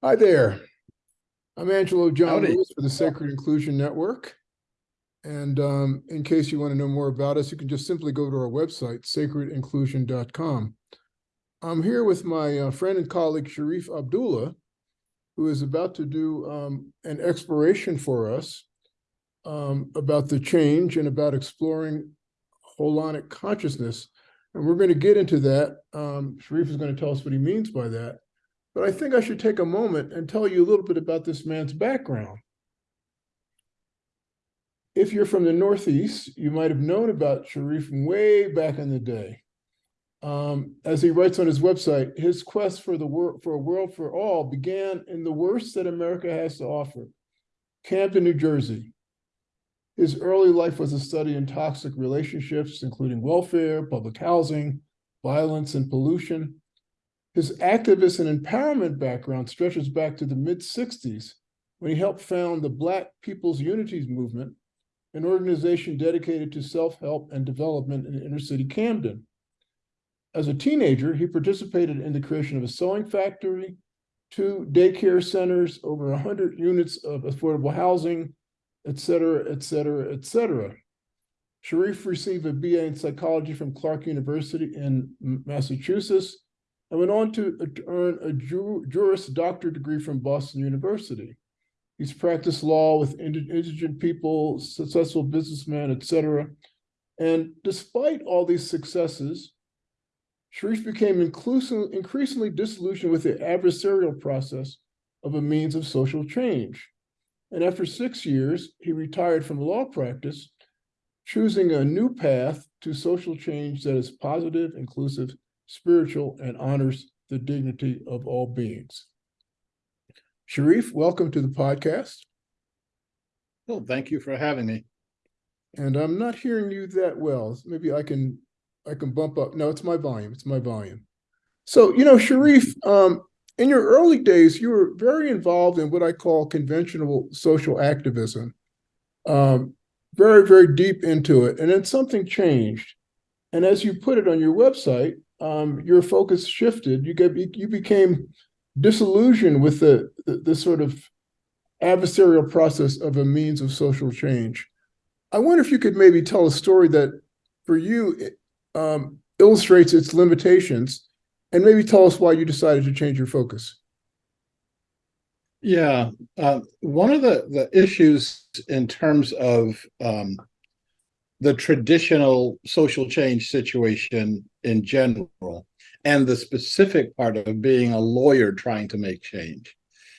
Hi there. I'm Angelo John Howdy. Lewis for the Sacred Inclusion Network. And um, in case you want to know more about us, you can just simply go to our website, sacredinclusion.com. I'm here with my uh, friend and colleague Sharif Abdullah, who is about to do um, an exploration for us um, about the change and about exploring holonic consciousness. And we're going to get into that. Um, Sharif is going to tell us what he means by that. But I think I should take a moment and tell you a little bit about this man's background. If you're from the Northeast, you might have known about Sharif way back in the day. Um, as he writes on his website, his quest for the world for a world for all began in the worst that America has to offer, Camden, New Jersey. His early life was a study in toxic relationships, including welfare, public housing, violence, and pollution. His activist and empowerment background stretches back to the mid 60s when he helped found the Black People's Unities Movement, an organization dedicated to self help and development in inner city Camden. As a teenager, he participated in the creation of a sewing factory, two daycare centers, over 100 units of affordable housing, et cetera, et cetera, et cetera. Sharif received a BA in psychology from Clark University in Massachusetts and went on to earn a Juris Doctor degree from Boston University. He's practiced law with indigent people, successful businessman, etc. And despite all these successes, Sharif became increasingly disillusioned with the adversarial process of a means of social change. And after six years, he retired from law practice, choosing a new path to social change that is positive, inclusive, spiritual, and honors the dignity of all beings. Sharif, welcome to the podcast. Well, thank you for having me. And I'm not hearing you that well. Maybe I can I can bump up. No, it's my volume. It's my volume. So, you know, Sharif, um, in your early days, you were very involved in what I call conventional social activism, um, very, very deep into it. And then something changed. And as you put it on your website, um, your focus shifted. You get you became disillusioned with the, the, the sort of adversarial process of a means of social change. I wonder if you could maybe tell a story that, for you, um, illustrates its limitations, and maybe tell us why you decided to change your focus. Yeah, uh, one of the the issues in terms of um, the traditional social change situation in general and the specific part of being a lawyer trying to make change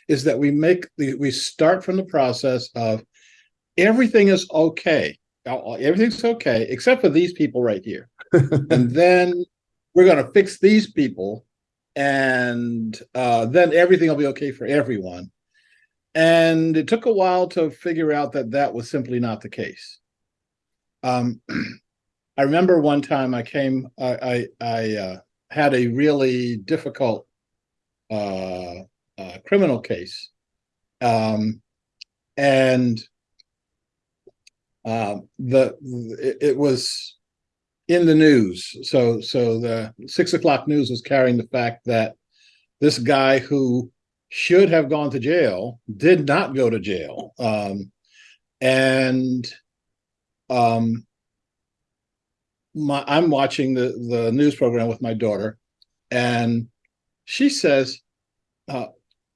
is that we make the we start from the process of everything is okay. Everything's okay except for these people right here. And then we're going to fix these people and uh, then everything will be okay for everyone. And it took a while to figure out that that was simply not the case um, I remember one time I came, I, I, I uh, had a really difficult uh, uh, criminal case. Um, and uh, the it, it, was in the news. So so the six o'clock news was carrying the fact that this guy who should have gone to jail did not go to jail. Um, and um, my, I'm watching the, the news program with my daughter, and she says, uh,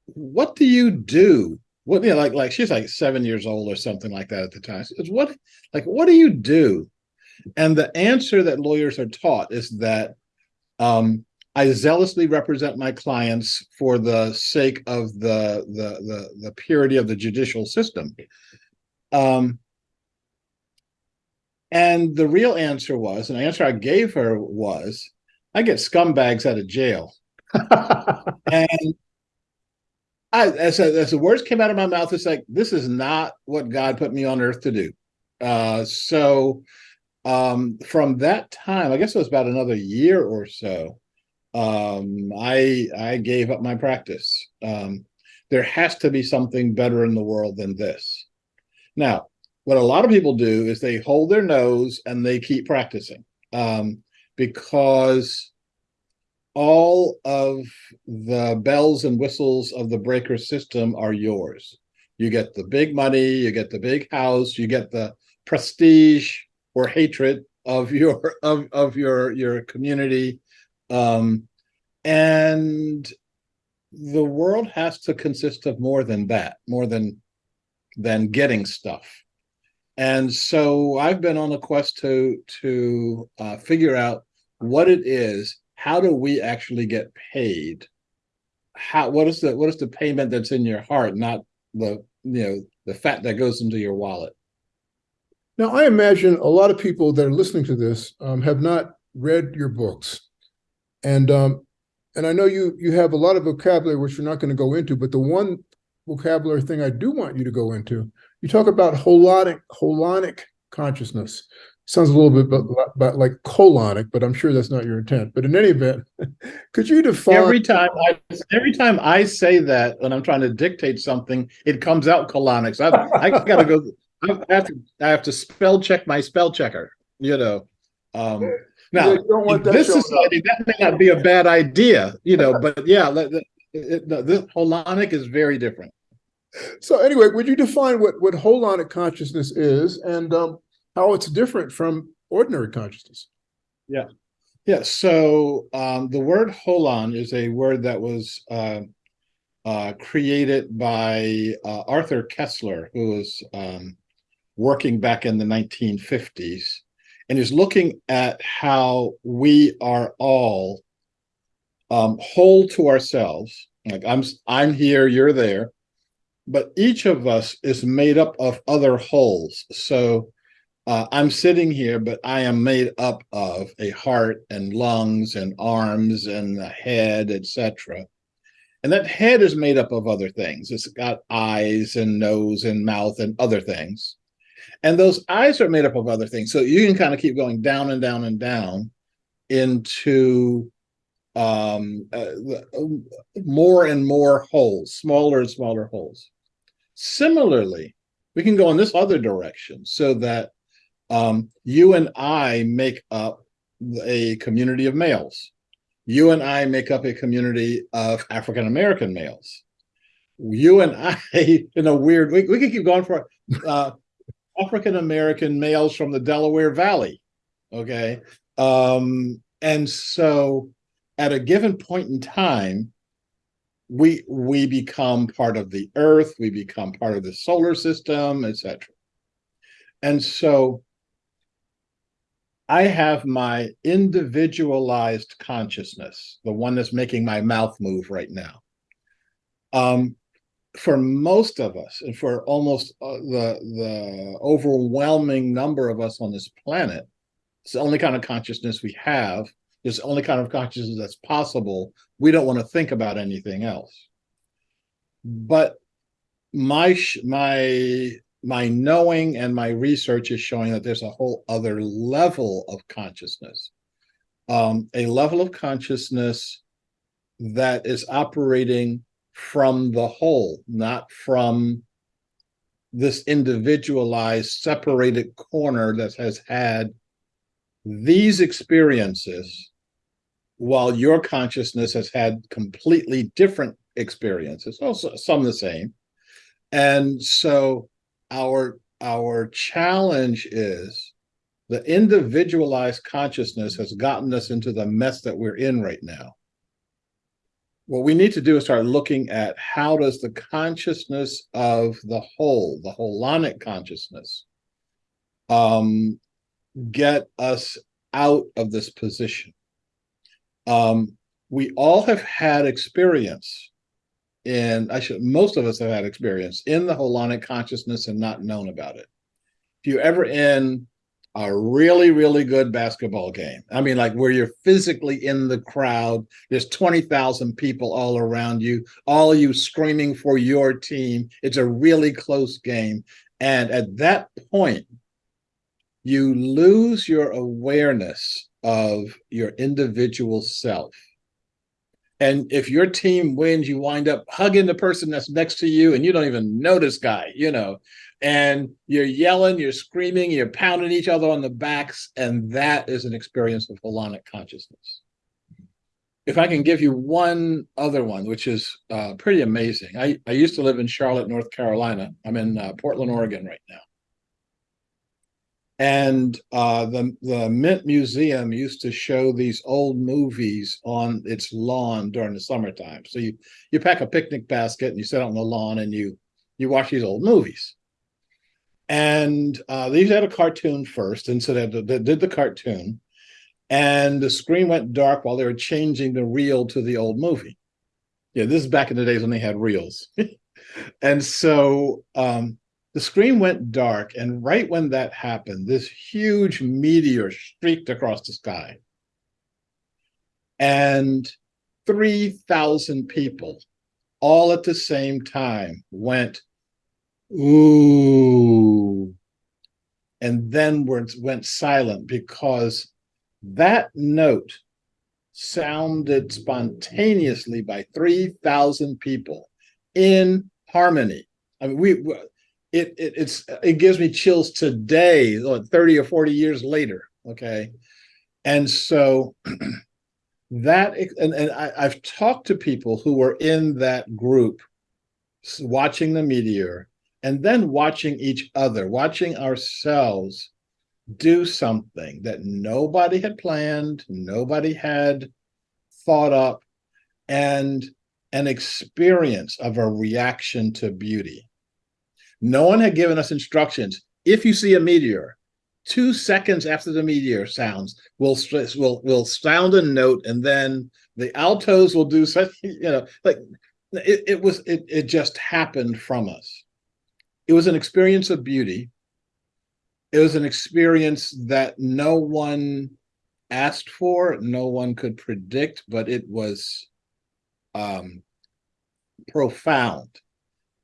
what do you do? What, you know, like, like she's like seven years old or something like that at the time. It's what, like, what do you do? And the answer that lawyers are taught is that um, I zealously represent my clients for the sake of the the the, the purity of the judicial system. Um, and the real answer was, and the answer I gave her was, I get scumbags out of jail. and I, as, as the words came out of my mouth, it's like, this is not what God put me on earth to do. Uh, so um, from that time, I guess it was about another year or so, um, I, I gave up my practice. Um, there has to be something better in the world than this. Now, what a lot of people do is they hold their nose and they keep practicing um, because all of the bells and whistles of the breaker system are yours. You get the big money, you get the big house, you get the prestige or hatred of your of of your your community um and the world has to consist of more than that more than than getting stuff and so i've been on a quest to to uh, figure out what it is how do we actually get paid? How what is the what is the payment that's in your heart not the you know the fat that goes into your wallet? Now, I imagine a lot of people that are listening to this um, have not read your books, and um, and I know you you have a lot of vocabulary which we're not going to go into, but the one vocabulary thing I do want you to go into, you talk about holonic holonic consciousness. Sounds a little bit about, about like colonic, but I'm sure that's not your intent. But in any event, could you define every time I every time I say that when I'm trying to dictate something, it comes out colonic. So I, I gotta go. I have to I have to spell check my spell checker. You know. Um, now You don't want that this showing up. society, that may not be a bad idea. You know, but yeah, the, the, it, the, this holonic is very different. So anyway, would you define what what holonic consciousness is and um, how it's different from ordinary consciousness? Yeah, Yeah. so um, the word holon is a word that was uh, uh, created by uh, Arthur Koestler, who was um, working back in the 1950s, and is looking at how we are all um, whole to ourselves. Like I'm, I'm here, you're there, but each of us is made up of other wholes. So uh, I'm sitting here, but I am made up of a heart and lungs and arms and a head, etc. And that head is made up of other things. It's got eyes and nose and mouth and other things. And those eyes are made up of other things. So you can kind of keep going down and down and down into um, uh, more and more wholes, smaller and smaller wholes. Similarly, we can go in this other direction so that um, you and I make up a community of males. You and I make up a community of African American males. You and I, in a weird, we, we can keep going for uh, African American males from the Delaware Valley. Okay. Um, and so at a given point in time, we we become part of the earth, we become part of the solar system, etc. And so I have my individualized consciousness, the one that's making my mouth move right now. Um, for most of us, and for almost uh, the the overwhelming number of us on this planet, it's the only kind of consciousness we have. It's the only kind of consciousness that's possible. We don't want to think about anything else. But my my my knowing and my research is showing that there's a whole other level of consciousness, um, a level of consciousness that is operating from the whole, not from this individualized, separated corner that has had these experiences while your consciousness has had completely different experiences, also some the same. And so our our challenge is the individualized consciousness has gotten us into the mess that we're in right now. What we need to do is start looking at how does the consciousness of the whole, the holonic consciousness, um, get us out of this position. Um, we all have had experience and I should, most of us have had experience in the holonic consciousness and not known about it. If you're ever in a really, really good basketball game, I mean, like where you're physically in the crowd, there's 20,000 people all around you, all you screaming for your team. It's a really close game. And at that point, you lose your awareness of your individual self. And if your team wins, you wind up hugging the person that's next to you and you don't even know this guy, you know, and you're yelling, you're screaming, you're pounding each other on the backs. And that is an experience of holonic consciousness. if I can give you one other one, which is uh, pretty amazing. I, I used to live in Charlotte, North Carolina. I'm in uh, Portland, Oregon right now. And uh, the the Mint Museum used to show these old movies on its lawn during the summertime. So you you pack a picnic basket and you sit on the lawn and you you watch these old movies. And uh, these had a cartoon first, and so they, they did the cartoon, and the screen went dark while they were changing the reel to the old movie. Yeah, this is back in the days when they had reels. and so um, the screen went dark, and right when that happened, this huge meteor streaked across the sky. And 3,000 people all at the same time went, ooh, and then went, went silent because that note sounded spontaneously by 3,000 people in harmony. I mean, we, it, it, it's, it gives me chills today, 30 or 40 years later. Okay. And so that, and, and I, I've talked to people who were in that group watching the meteor and then watching each other, watching ourselves do something that nobody had planned, nobody had thought up, and an experience of a reaction to beauty. No one had given us instructions. If you see a meteor, two seconds after the meteor sounds, we'll will will sound a note, and then the altos will do such. You know, like it, it was. It it just happened from us. It was an experience of beauty it was an experience that no one asked for, no one could predict, but it was um, profound.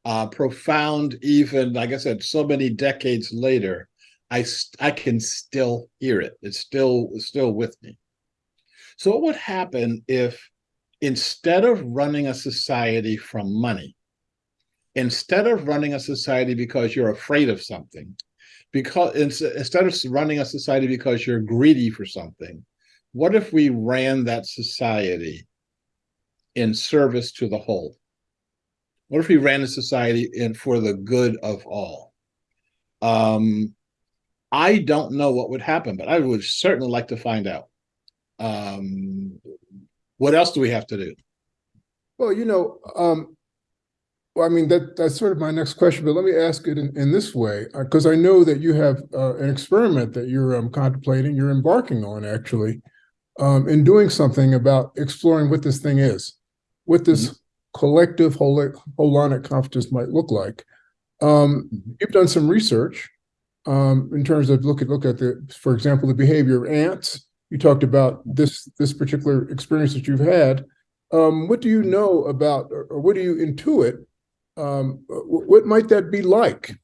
Uh, profound, even like I said, so many decades later, I I can still hear it. It's still still with me. So what would happen if instead of running a society from money, instead of running a society because you're afraid of something, because instead of running a society because you're greedy for something, what if we ran that society in service to the whole? What if we ran a society in for the good of all? Um, I don't know what would happen, but I would certainly like to find out. Um, what else do we have to do? Well, you know, um, well, I mean, that that's sort of my next question, but let me ask it in, in this way, because uh, I know that you have uh, an experiment that you're um, contemplating, you're embarking on actually, um, in doing something about exploring what this thing is, what this mm -hmm. Collective holonic consciousness might look like. Um, mm -hmm. You've done some research um, in terms of look at look at the, for example, the behavior of ants. You talked about this this particular experience that you've had. Um, what do you know about, or what do you intuit um, what might that be like?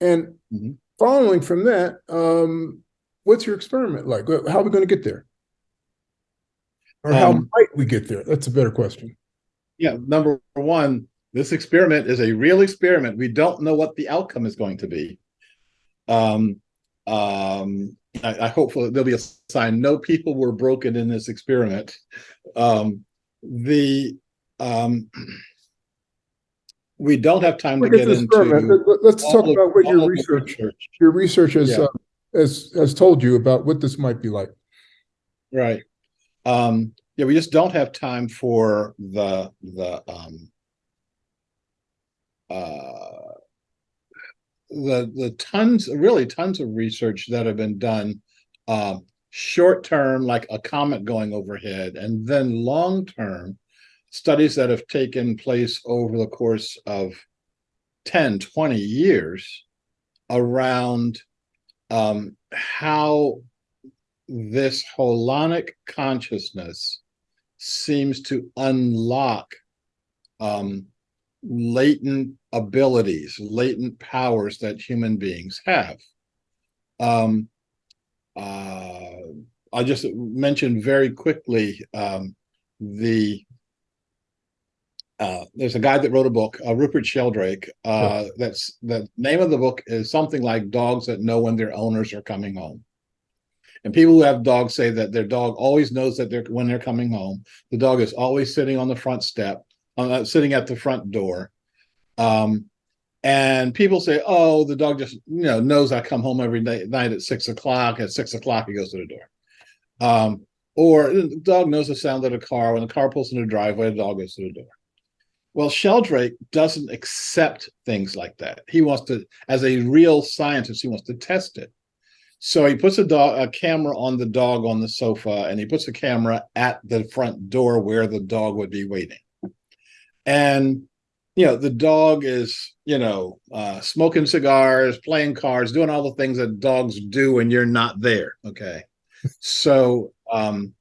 And mm -hmm. following from that, um, what's your experiment like? How are we going to get there? Or how um, might we get there? That's a better question. Yeah, number one, this experiment is a real experiment. We don't know what the outcome is going to be. Um, um, I, I hope there'll be a sign. No people were broken in this experiment. Um, the um, we don't have time to get into. Let's talk about what your research, research, your research has, yeah. uh, has, has told you about what this might be like. Right. Um, yeah, we just don't have time for the, the, um, uh, the, the tons, really tons of research that have been done, uh, short term, like a comet going overhead, and then long term, studies that have taken place over the course of 10, 20 years around um, how this holonic consciousness seems to unlock um, latent abilities, latent powers that human beings have. Um, uh, I'll just mentioned very quickly um, the uh, there's a guy that wrote a book, uh, Rupert Sheldrake. Uh, That's the name of the book is something like "Dogs That Know When Their Owners Are Coming Home," And people who have dogs say that their dog always knows that they're when they're coming home. The dog is always sitting on the front step, uh, sitting at the front door. Um, and people say, "Oh, the dog just you know knows I come home every day, night at six o'clock. At six o'clock, he goes to the door." Um, or the dog knows the sound of the car. When the car pulls in the driveway, the dog goes to the door. Well, Sheldrake doesn't accept things like that. He wants to, as a real scientist, he wants to test it. So he puts a dog, a camera on the dog on the sofa, and he puts a camera at the front door where the dog would be waiting. And you know, the dog is, you know, uh, smoking cigars, playing cards, doing all the things that dogs do when you're not there. Okay. so um,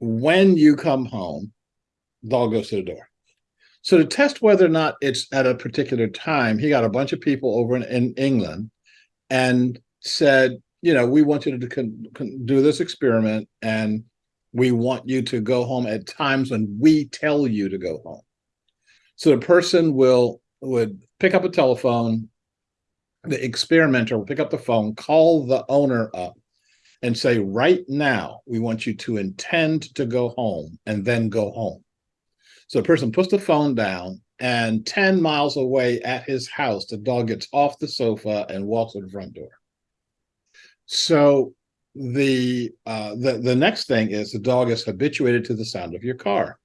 when you come home, dog goes to the door. So to test whether or not it's at a particular time, he got a bunch of people over in, in England and said, you know, we want you to con, con, do this experiment and we want you to go home at times when we tell you to go home. So the person will would pick up a telephone, the experimenter will pick up the phone, call the owner up and say, right now, we want you to intend to go home and then go home. So the person puts the phone down and 10 miles away at his house, the dog gets off the sofa and walks to the front door. So the uh, the the next thing is the dog is habituated to the sound of your car.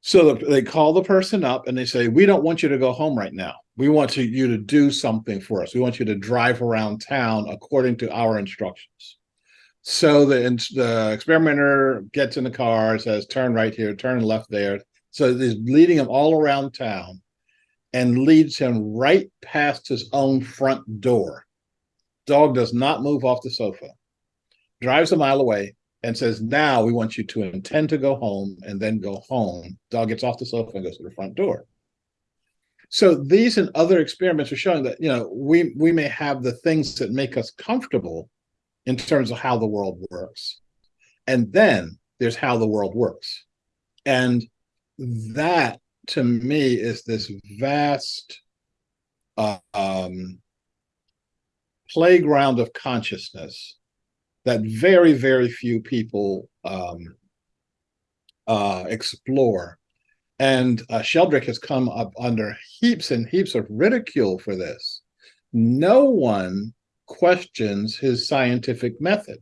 So the, they call the person up and they say, "We don't want you to go home right now. We want to, you to do something for us. We want you to drive around town according to our instructions." So the, the experimenter gets in the car, says, turn right here, turn left there. So he's leading him all around town and leads him right past his own front door. Dog does not move off the sofa, drives a mile away and says, now we want you to intend to go home and then go home. Dog gets off the sofa and goes to the front door. So these and other experiments are showing that, you know, we, we may have the things that make us comfortable in terms of how the world works. And then there's how the world works. And that to me is this vast uh, um, playground of consciousness that very, very few people um, uh, explore. And uh, Sheldrake has come up under heaps and heaps of ridicule for this. No one questions his scientific method.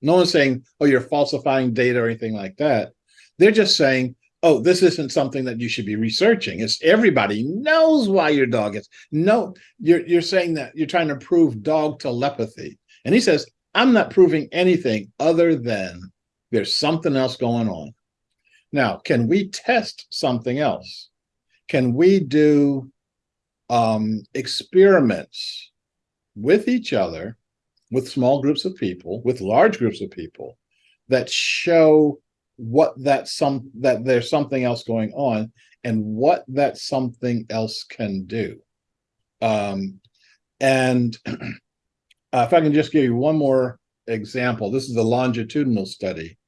No one's saying, oh, you're falsifying data or anything like that. They're just saying, oh, this isn't something that you should be researching. It's everybody knows why your dog is. No, you're, you're saying that you're trying to prove dog telepathy. And he says, I'm not proving anything other than there's something else going on. Now, can we test something else? Can we do um, experiments with each other, with small groups of people, with large groups of people that show what that some that there's something else going on and what that something else can do. Um, and uh, if I can just give you one more example, this is a longitudinal study.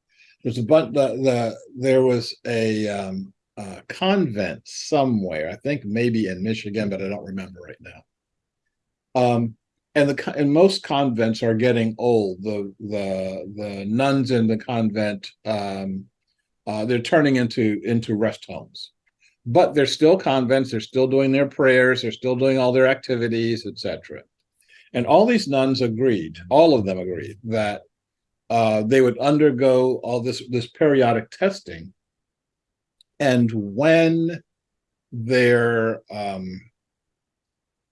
There's a bunch. The, the there was a um, convent somewhere, I think maybe in Michigan, but I don't remember right now. Um, and the and most convents are getting old. The the the nuns in the convent um, uh, they're turning into into rest homes, but they're still convents. They're still doing their prayers. They're still doing all their activities, etc. And all these nuns agreed. All of them agreed that uh, they would undergo all this this periodic testing, and when their um,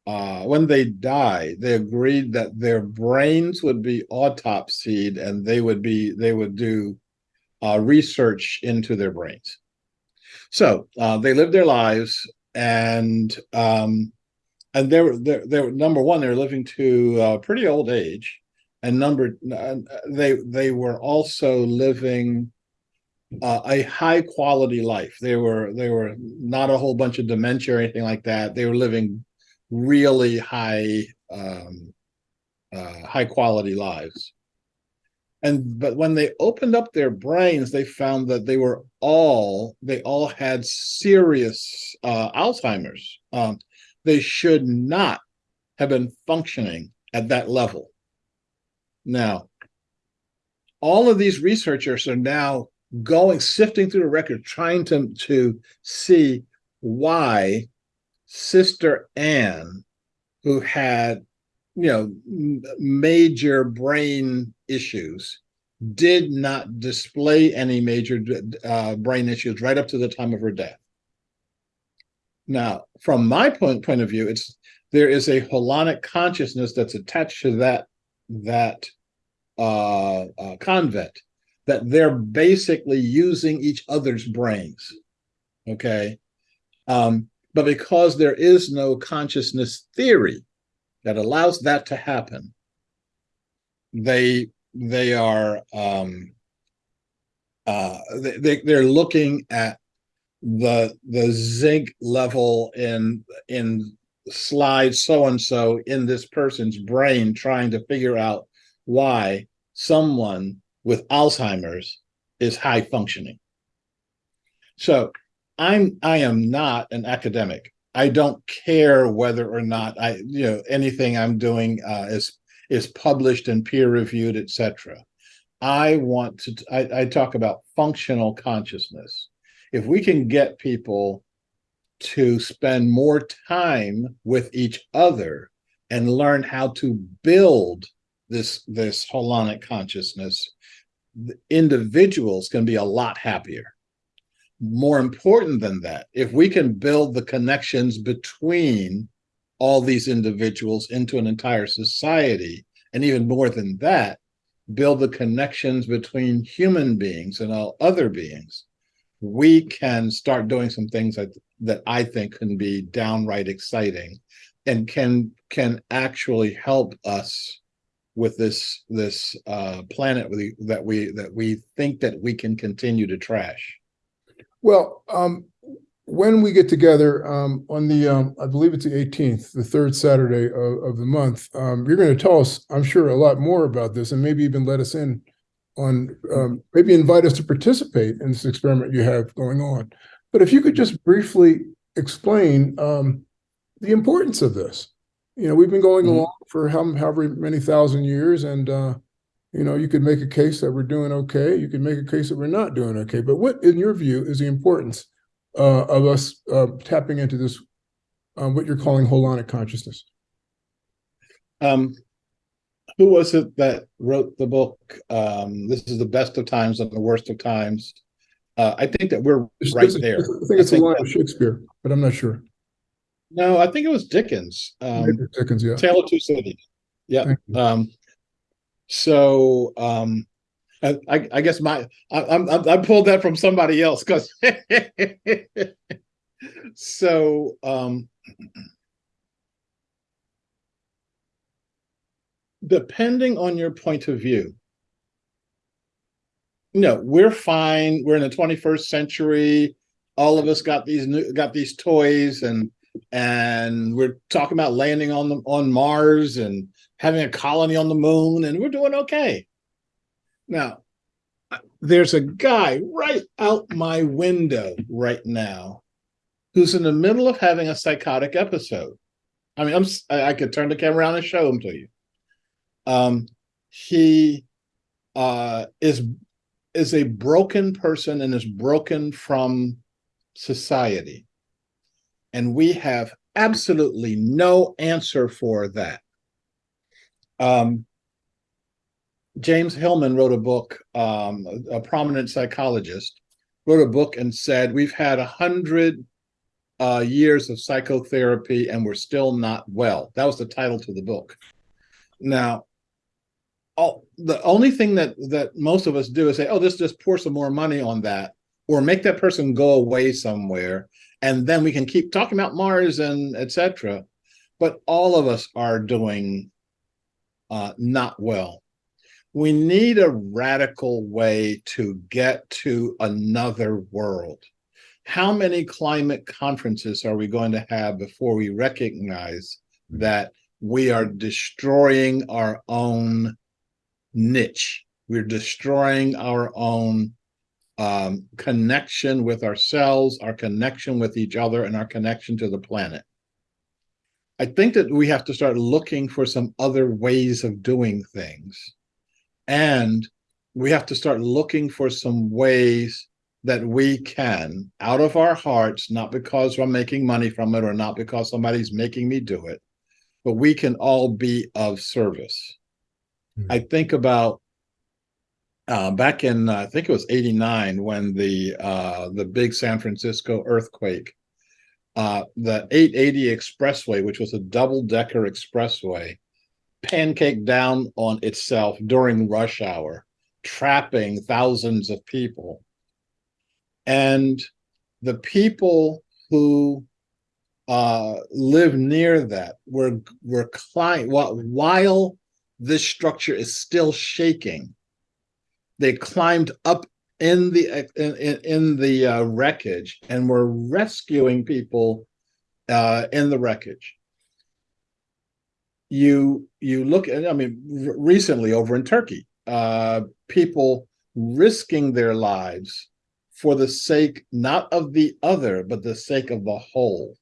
uh, when they died, they agreed that their brains would be autopsied and they would be they would do uh, research into their brains. So uh, they lived their lives, and um, and they were they, were number one. They were living to a pretty old age, and number they they were also living uh, a high quality life. They were they were not a whole bunch of dementia or anything like that. They were living really high um, uh, high quality lives. And but when they opened up their brains, they found that they were all they all had serious uh, Alzheimer's. Um, they should not have been functioning at that level. Now, all of these researchers are now going sifting through the record, trying to to see why Sister Anne, who had you know major brain issues, did not display any major uh, brain issues right up to the time of her death. Now, from my point point of view, it's there is a holonic consciousness that's attached to that that uh, uh, convent that they're basically using each other's brains. Okay. Um, but because there is no consciousness theory that allows that to happen, they they are um, uh, they, they're looking at the the zinc level in in slide so and so in this person's brain trying to figure out why someone with Alzheimer's is high functioning. So I'm I am not an academic. I don't care whether or not I you know anything I'm doing uh, is is published and peer reviewed, etc. I want to I, I talk about functional consciousness. If we can get people to spend more time with each other and learn how to build this this holonic consciousness individuals can be a lot happier more important than that if we can build the connections between all these individuals into an entire society and even more than that build the connections between human beings and all other beings we can start doing some things that, that i think can be downright exciting and can can actually help us with this this uh, planet that we that we think that we can continue to trash? Well, um, when we get together um, on the, um, I believe it's the 18th, the third Saturday of, of the month, um, you're going to tell us, I'm sure, a lot more about this, and maybe even let us in on, um, maybe invite us to participate in this experiment you have going on. But if you could just briefly explain um, the importance of this you know, we've been going Mhm. along for how, however many thousand years, and uh, you know, you could make a case that we're doing okay. You could make a case that we're not doing okay. But what, in your view, is the importance uh, of us uh, tapping into this, um, what you're calling holonic consciousness? Um, who was it that wrote the book? Um, this is the best of times and the worst of times. Uh, I think that we're This- right is- there. I think it's I a think line that- of Shakespeare, but I'm not sure. No, I think it was Dickens. Um, Dickens, yeah. Tale of Two Cities. Yeah. Um, so um, I, I, I guess my I, I'm- I pulled that from somebody else because so um, depending on your point of view, no, we're fine. We're in the 21st century. All of us got these new got these toys and and we're talking about landing on the on Mars and having a colony on the moon, and we're doing okay. Now, there's a guy right out my window right now who's in the middle of having a psychotic episode. I mean, I'm I, I could turn the camera around and show him to you. Um, he uh is is a broken person and is broken from society and we have absolutely no answer for that. Um, James Hillman wrote a book, um, a, prominent psychologist, wrote a book and said, we've had a hundred uh, years of psychotherapy and we're still not well. That was the title to the book. Now, all, the only thing that, that most of us do is say, oh, let's just pour some more money on that or make that person go away somewhere and then we can keep talking about Mars and etc. But all of us are doing uh, not well. We need a radical way to get to another world. How many climate conferences are we going to have before we recognize that we are destroying our own niche? We're destroying our own um, connection with ourselves, our connection with each other, and our connection to the planet. I think that we have to start looking for some other ways of doing things and we have to start looking for some ways that we can, out of our hearts, not because I'm making money from it or not because somebody's making me do it, but we can all be of service. Hmm. I think about uh, back in uh, I think it was '89 when the uh, the big San Francisco earthquake, uh, the 880 expressway, which was a double decker expressway, pancaked down on itself during rush hour, trapping thousands of people. And the people who uh, live near that were were climbing while, while this structure is still shaking. They climbed up in the in, in, the uh, wreckage and were rescuing people uh, in the wreckage. You you look at I mean recently over in Turkey, uh, people risking their lives for the sake not of the other but the sake of the whole.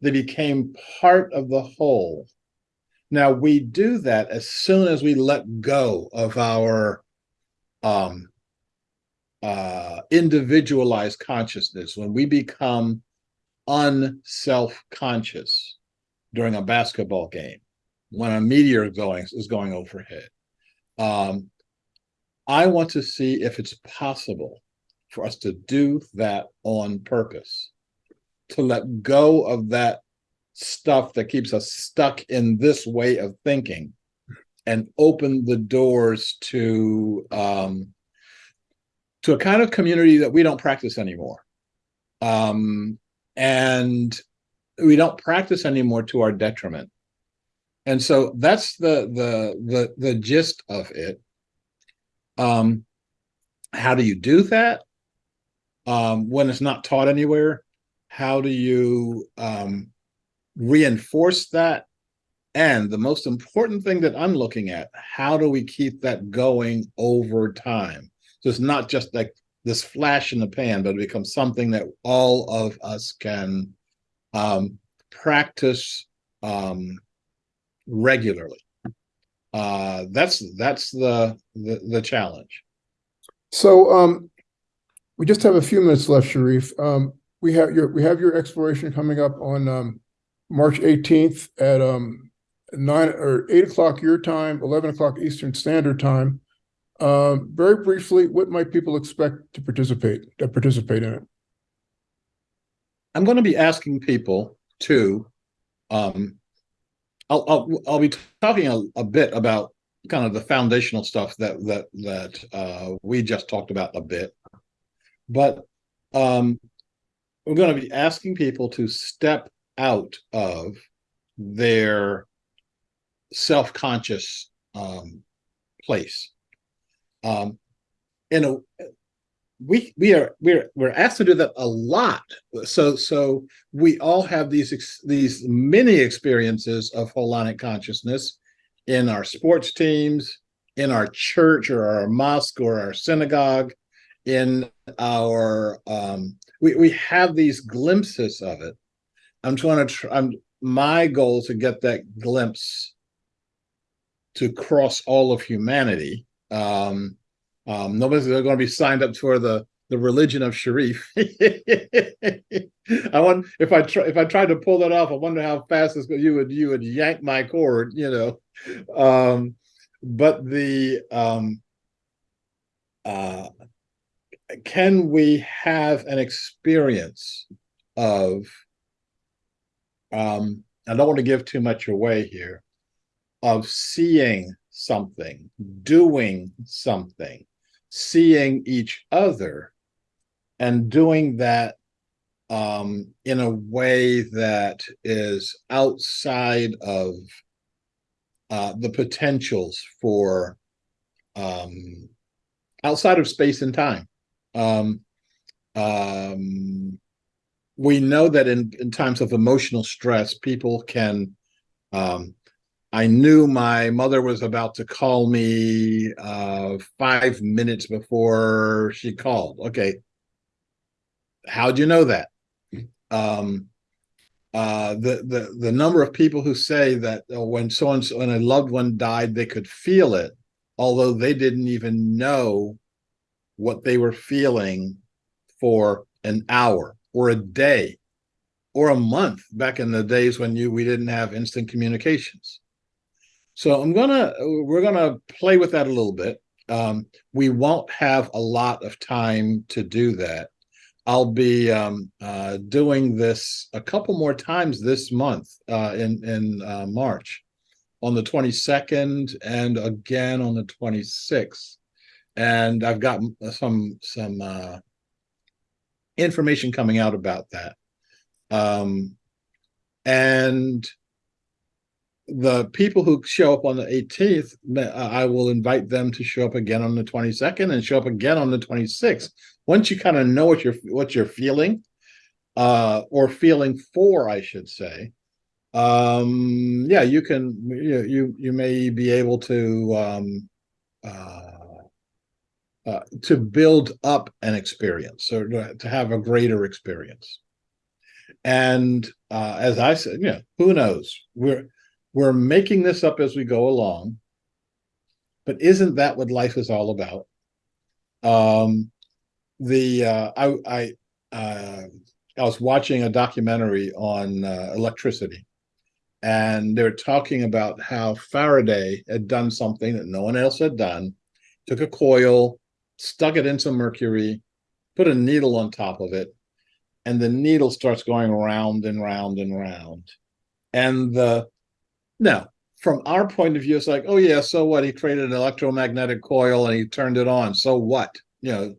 They became part of the whole. Now we do that as soon as we let go of our um, uh, individualized consciousness, when we become unself-conscious during a basketball game, when a meteor going is going overhead. Um, I want to see if it's possible for us to do that on purpose, to let go of that stuff that keeps us stuck in this way of thinking and open the doors to um, to a kind of community that we don't practice anymore. Um, and we don't practice anymore to our detriment. And so that's the the the the gist of it. Um, how do you do that um, when it's not taught anywhere? How do you um, reinforce that? And the most important thing that I'm looking at, how do we keep that going over time? So it's not just like this flash in the pan, but it becomes something that all of us can um, practice um, regularly. Uh, that's that's the, the the challenge. So um, we just have a few minutes left, Sharif. Um, we have your we have your exploration coming up on um, March 18th at um, nine or eight o'clock your time, 11 o'clock Eastern Standard Time. Um, very briefly, what might people expect to participate to participate in it? I'm going to be asking people to um, I'll, I'll, I'll be talking a, a, bit about kind of the foundational stuff that that that uh, we just talked about a bit, but um, we're going to be asking people to step out of their self-conscious um, place. Um, in a we we are we're we're asked to do that a lot so so we all have these these many experiences of holonic consciousness in our sports teams in our church or our mosque or our synagogue in our um we, we have these glimpses of it i'm trying to i'm my goal is to get that glimpse to cross all of humanity um um, nobody's going to be signed up for the the religion of Sharif. I want if I try if I tried to pull that off, I wonder how fast this you would you would yank my cord, you know. Um, but the um, uh, can we have an experience of um, I don't want to give too much away here of seeing something, doing something, seeing each other and doing that um, in a way that is outside of uh, the potentials for um, outside of space and time. Um, um, we know that in, in times of emotional stress, people can um, I knew my mother was about to call me uh, five minutes before she called. Okay. How'd you know that? Um, uh, the, the, the number of people who say that uh, when so and so, when a loved one died, they could feel it although they didn't even know what they were feeling for an hour or a day or a month back in the days when you we didn't have instant communications. So I'm gonna we're gonna play with that a little bit. Um, we won't have a lot of time to do that. I'll be um, uh, doing this a couple more times this month uh, in in uh, March, on the 22nd and again on the 26th, and I've got some some uh, information coming out about that. Um, and the people who show up on the 18th, I will invite them to show up again on the 22nd and show up again on the 26th. Once you kind of know what you're what you're feeling, uh, or feeling for, I should say, um, yeah, you can you you you may be able to um, uh, uh, to build up an experience or to have a greater experience. And uh, as I said, you know, who knows? We're we're making this up as we go along. But isn't that what life is all about? Um, the uh, I I uh, I was watching a documentary on uh, electricity, and they're talking about how Faraday had done something that no one else had done. Took a coil, stuck it into mercury, put a needle on top of it, and the needle starts going round and round and round. And the now, from our point of view, it's like, oh yeah, so what? He created an electromagnetic coil and he turned it on. So what? You know,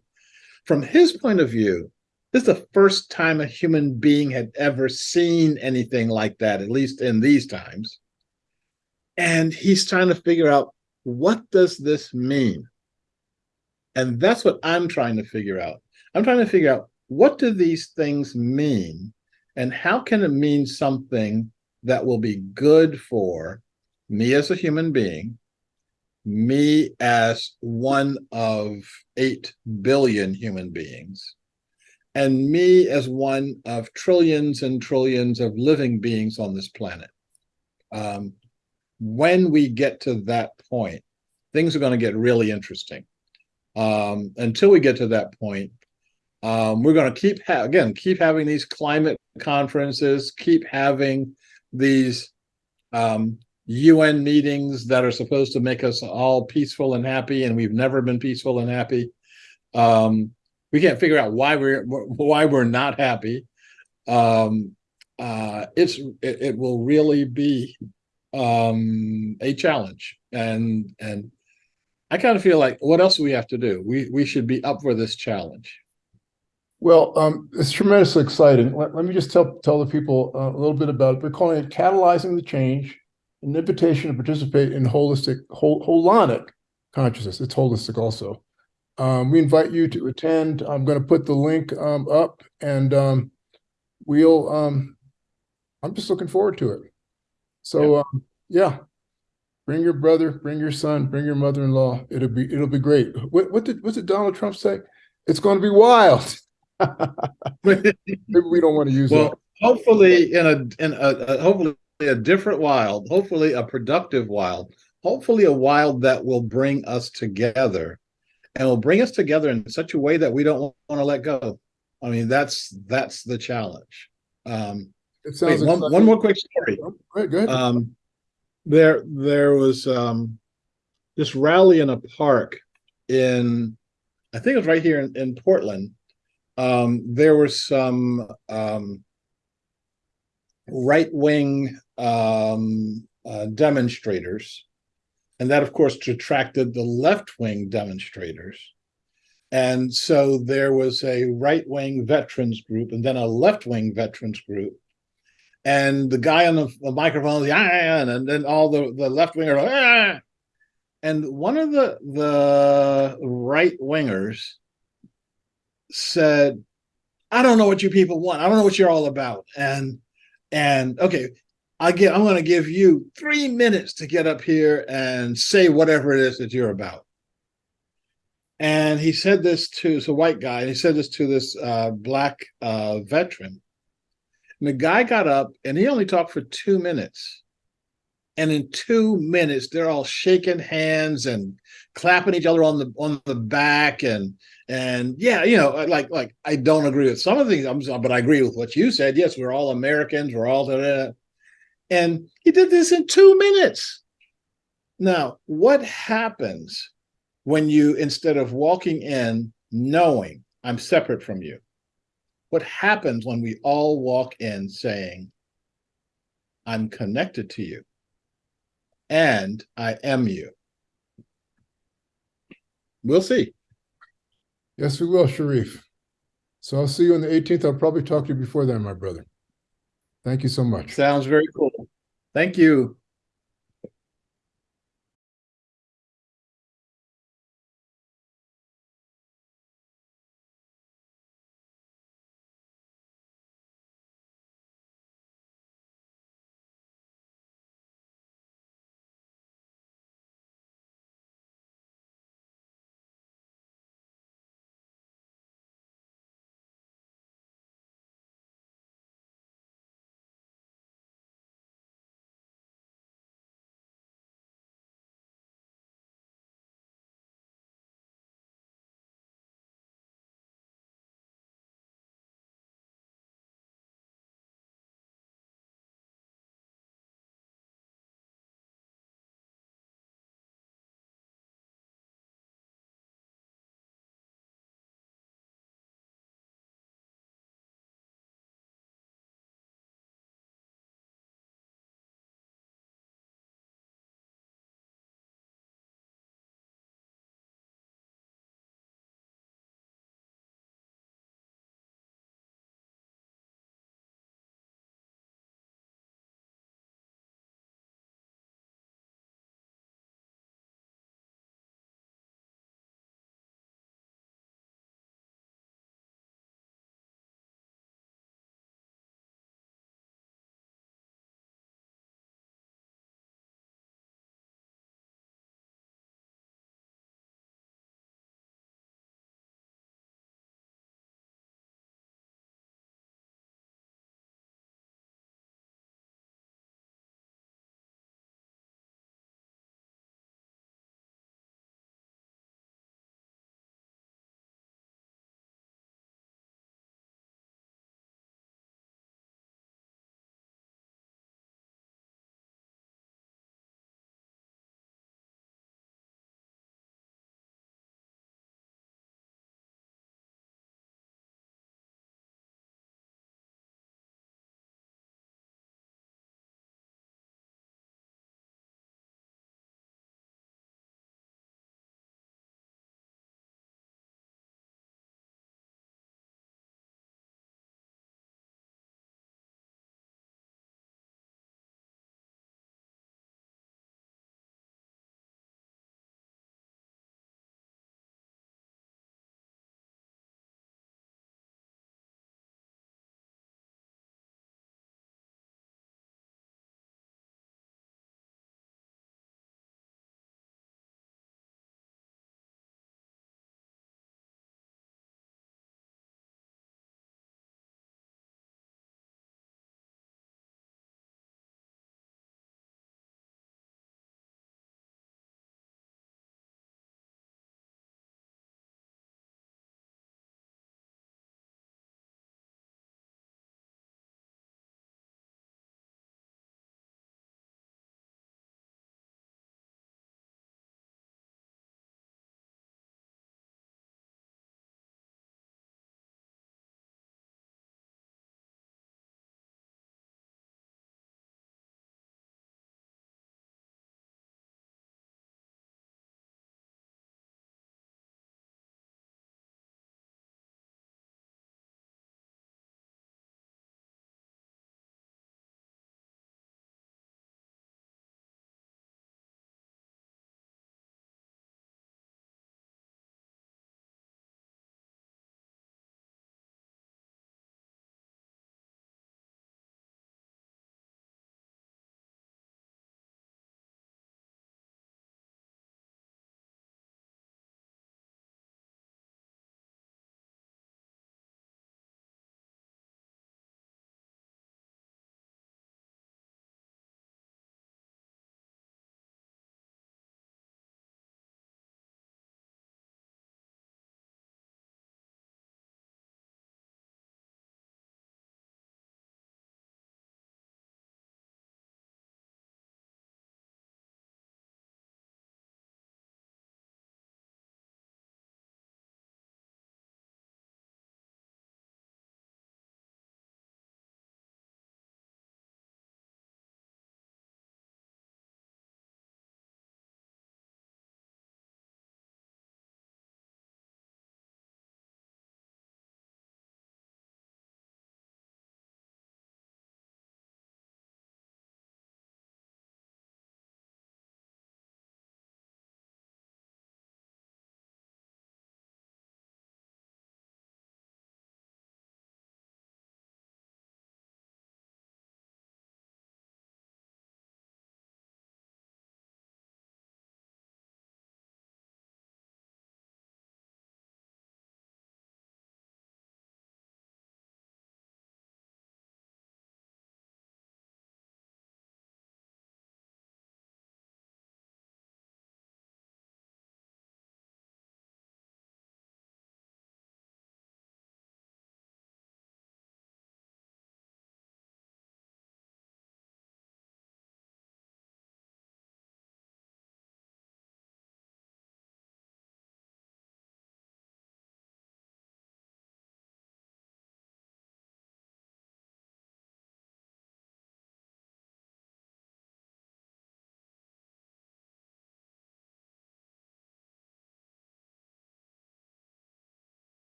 from his point of view, this is the first time a human being had ever seen anything like that, at least in these times. And he's trying to figure out what does this mean? And that's what I'm trying to figure out. I'm trying to figure out what do these things mean and how can it mean something that will be good for me as a human being, me as one of 8 billion human beings, and me as one of trillions and trillions of living beings on this planet. Um, when we get to that point, things are going to get really interesting. Um, until we get to that point, um, we're going to keep again keep having these climate conferences, keep having these um, UN meetings that are supposed to make us all peaceful and happy, and we've never been peaceful and happy. Um, we can't figure out why we're why we're not happy. Um, uh, it's it, it, will really be um, a challenge, and and I kind of feel like what else do we have to do? We we should be up for this challenge. Well, um, it's tremendously exciting. Let, let, me just tell tell the people uh, a little bit about it. We're calling it catalyzing the change, an invitation to participate in holistic, whole, holonic consciousness. It's holistic also. Um, we invite you to attend. I'm going to put the link um, up, and um, we'll. Um, I'm just looking forward to it. So, yeah. Um, yeah, bring your brother, bring your son, bring your mother-in-law. It'll be it'll be great. What what did what did Donald Trump say? It's going to be wild. Maybe we don't want to use well, hopefully in a in a, a hopefully a different wild, hopefully a productive wild, hopefully a wild that will bring us together and will bring us together in such a way that we don't want to let go. I mean, that's that's the challenge. Um, it sounds wait, one, one more quick story. Oh, right, go ahead. Um, there there was um, this rally in a park in I think it was right here in, in Portland um, there were some um, right-wing um, uh, demonstrators, and that, of course, attracted the left-wing demonstrators. And so there was a right-wing veterans group and then a left-wing veterans group. And the guy on the, the microphone, ah, and then all the, the left-wingers, ah! and one of the, the right-wingers said, I don't know what you people want. I don't know what you're all about. And and okay, I get I'm gonna give you three minutes to get up here and say whatever it is that you're about. And he said this to it's a white guy, and he said this to this uh, black uh, veteran. And the guy got up and he only talked for two minutes. And in two minutes, they're all shaking hands and clapping each other on the on the back and and yeah, you know, like like I don't agree with some of the things, but I agree with what you said. Yes, we're all Americans. We're all da. and he did this in two minutes. Now, what happens when you instead of walking in knowing I'm separate from you? What happens when we all walk in saying, I'm connected to you and I am you? We'll see. Yes, we will, Sharif. So I'll see you on the eighteenth. I'll probably talk to you before then, my brother. Thank you so much. Sounds very cool. Thank you.